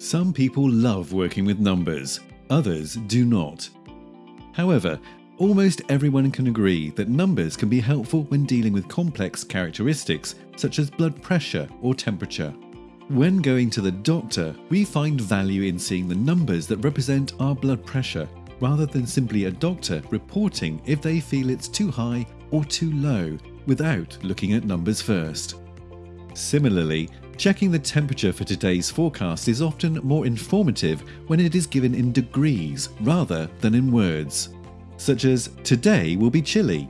Some people love working with numbers, others do not. However, almost everyone can agree that numbers can be helpful when dealing with complex characteristics such as blood pressure or temperature. When going to the doctor, we find value in seeing the numbers that represent our blood pressure rather than simply a doctor reporting if they feel it's too high or too low without looking at numbers first. Similarly, checking the temperature for today's forecast is often more informative when it is given in degrees rather than in words, such as today will be chilly.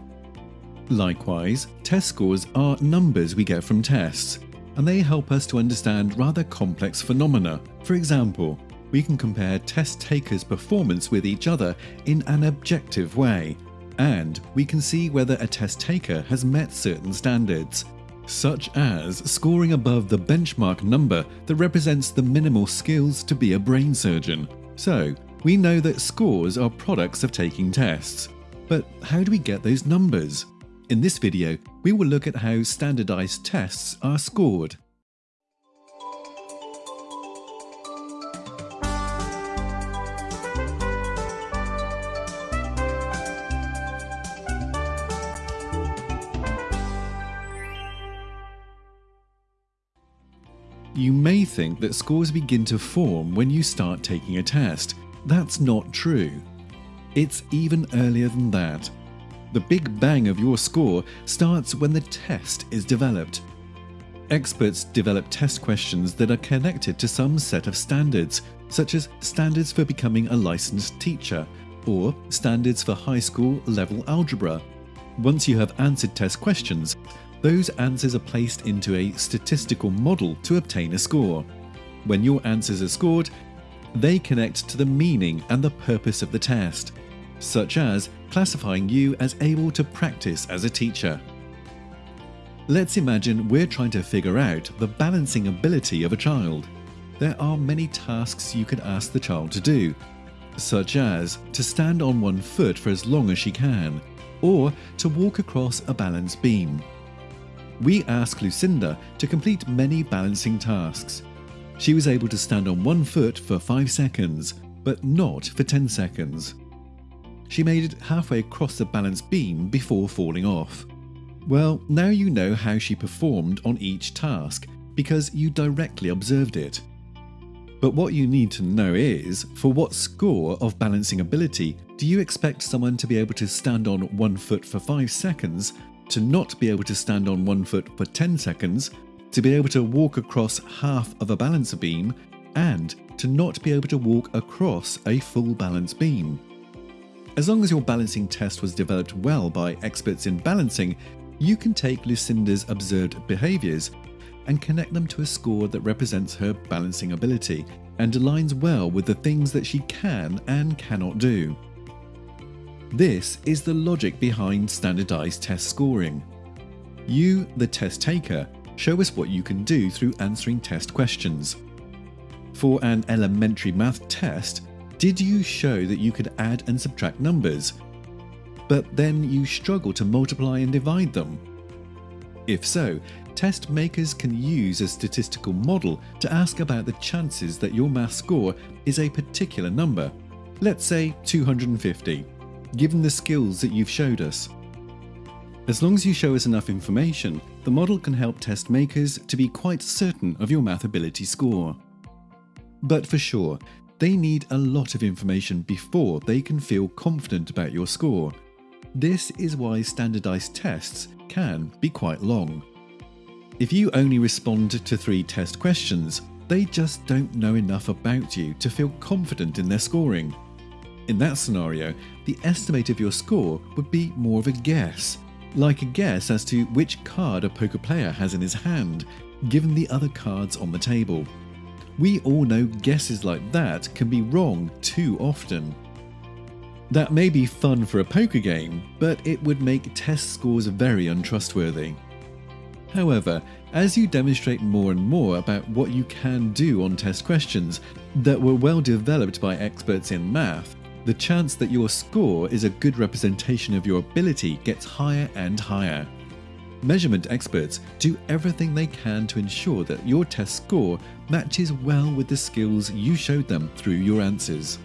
Likewise, test scores are numbers we get from tests, and they help us to understand rather complex phenomena. For example, we can compare test takers' performance with each other in an objective way, and we can see whether a test taker has met certain standards, such as scoring above the benchmark number that represents the minimal skills to be a brain surgeon. So, we know that scores are products of taking tests. But how do we get those numbers? In this video, we will look at how standardized tests are scored. You may think that scores begin to form when you start taking a test. That's not true. It's even earlier than that. The big bang of your score starts when the test is developed. Experts develop test questions that are connected to some set of standards, such as standards for becoming a licensed teacher, or standards for high school level algebra. Once you have answered test questions, those answers are placed into a statistical model to obtain a score. When your answers are scored, they connect to the meaning and the purpose of the test, such as classifying you as able to practice as a teacher. Let's imagine we're trying to figure out the balancing ability of a child. There are many tasks you could ask the child to do, such as to stand on one foot for as long as she can, or to walk across a balance beam we asked Lucinda to complete many balancing tasks. She was able to stand on one foot for 5 seconds, but not for 10 seconds. She made it halfway across the balance beam before falling off. Well, now you know how she performed on each task because you directly observed it. But what you need to know is, for what score of balancing ability do you expect someone to be able to stand on one foot for 5 seconds to not be able to stand on one foot for 10 seconds, to be able to walk across half of a balance beam, and to not be able to walk across a full balance beam. As long as your balancing test was developed well by experts in balancing, you can take Lucinda's observed behaviours and connect them to a score that represents her balancing ability and aligns well with the things that she can and cannot do. This is the logic behind standardized test scoring. You, the test taker, show us what you can do through answering test questions. For an elementary math test, did you show that you could add and subtract numbers, but then you struggle to multiply and divide them? If so, test makers can use a statistical model to ask about the chances that your math score is a particular number, let's say 250 given the skills that you've showed us. As long as you show us enough information, the model can help test makers to be quite certain of your math ability score. But for sure, they need a lot of information before they can feel confident about your score. This is why standardized tests can be quite long. If you only respond to three test questions, they just don't know enough about you to feel confident in their scoring. In that scenario, the estimate of your score would be more of a guess, like a guess as to which card a poker player has in his hand, given the other cards on the table. We all know guesses like that can be wrong too often. That may be fun for a poker game, but it would make test scores very untrustworthy. However, as you demonstrate more and more about what you can do on test questions that were well developed by experts in math, the chance that your score is a good representation of your ability gets higher and higher. Measurement experts do everything they can to ensure that your test score matches well with the skills you showed them through your answers.